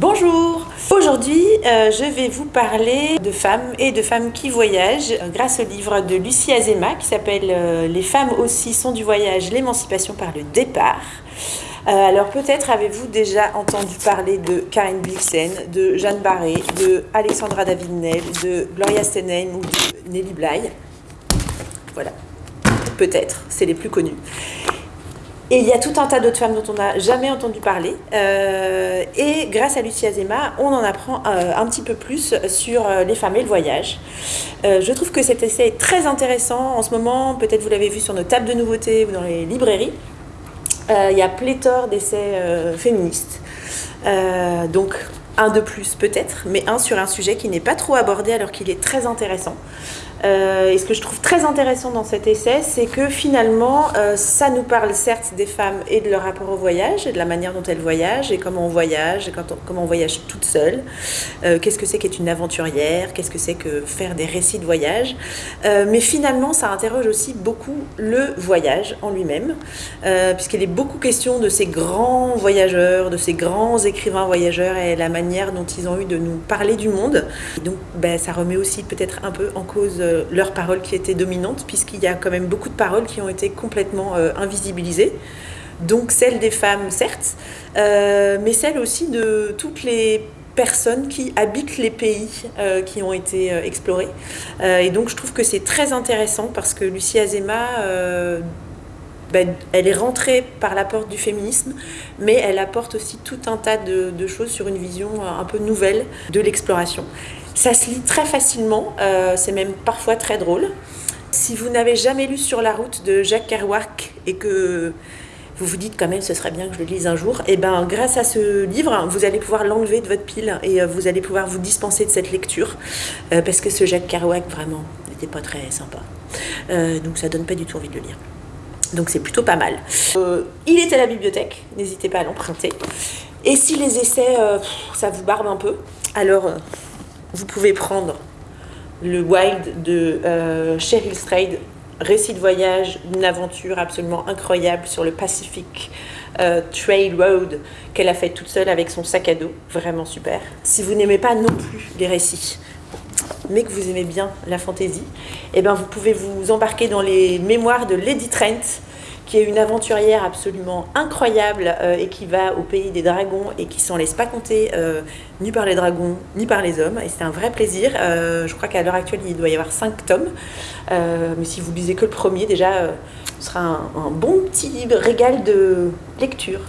Aujourd'hui, euh, je vais vous parler de femmes et de femmes qui voyagent euh, grâce au livre de Lucie Azema qui s'appelle euh, Les femmes aussi sont du voyage, l'émancipation par le départ. alors peut-être avez-vous déjà entendu parler de Karine Blixen, de Jeanne Barré, de Alexandra David-Nel, de Gloria Steinem ou de Nelly Bly. Voilà, peut-être, c'est les plus connus. Et il y a tout un tas d'autres femmes dont on n'a jamais entendu parler. Euh, et grâce à Lucie Azema, on en apprend euh, un petit peu plus sur euh, les femmes et le voyage. je trouve que cet essai est très intéressant. En ce moment, peut-être vous l'avez vu sur nos tables de nouveautés ou dans les librairies. il y a pléthore d'essais féministes. donc, un de plus peut-être, mais un sur un sujet qui n'est pas trop abordé alors qu'il est très intéressant. Euh, et ce que je trouve très intéressant dans cet essai, c'est que finalement, euh, ça nous parle certes des femmes et de leur rapport au voyage, et de la manière dont elles voyagent, et comment on voyage, et comment on voyage toute seule. Euh, qu'est-ce que c'est qu'être une aventurière? Qu'est-ce que c'est que faire des récits de voyage? Mais finalement, ça interroge aussi beaucoup le voyage en lui-même, puisqu'il est beaucoup question de ces grands voyageurs, de ces grands écrivains voyageurs, et la manière dont ils ont eu de nous parler du monde. donc, ben, ça remet aussi peut-être un peu en cause leurs paroles qui étaient dominantes, puisqu'il y a quand même beaucoup de paroles qui ont été complètement euh, invisibilisées. Donc celles des femmes, certes, euh, mais celles aussi de toutes les personnes qui habitent les pays euh, qui ont été explorés. et donc je trouve que c'est très intéressant parce que Lucie Azema, ben, elle est rentrée par la porte du féminisme, mais elle apporte aussi tout un tas de choses sur une vision un peu nouvelle de l'exploration. Ça se lit très facilement, euh, c'est même parfois très drôle. Si vous n'avez jamais lu Sur la route de Jacques Kerouac et que vous vous dites quand même ce serait bien que je le lise un jour, et eh ben grâce à ce livre, vous allez pouvoir l'enlever de votre pile et euh, vous allez pouvoir vous dispenser de cette lecture euh, parce que ce Jacques Kerouac vraiment n'était pas très sympa. donc ça donne pas du tout envie de le lire. Donc c'est plutôt pas mal. il est à la bibliothèque, n'hésitez pas à l'emprunter. Et si les essais, ça vous barbe un peu, alors vous pouvez prendre le Wild de euh, Cheryl Strayed, récit de voyage, une aventure absolument incroyable sur le Pacific euh, Trail Road qu'elle a fait toute seule avec son sac à dos, vraiment super. Si vous n'aimez pas non plus les récits, mais que vous aimez bien la fantaisie, eh ben vous pouvez vous embarquer dans les mémoires de Lady Trent, qui est une aventurière absolument incroyable euh, et qui va au pays des dragons et qui s'en laisse pas compter euh, ni par les dragons ni par les hommes. Et c'est un vrai plaisir. Euh, je crois qu'à l'heure actuelle, il doit y avoir cinq tomes. mais si vous lisez que le premier, déjà, ce sera un, un bon petit régal de lecture.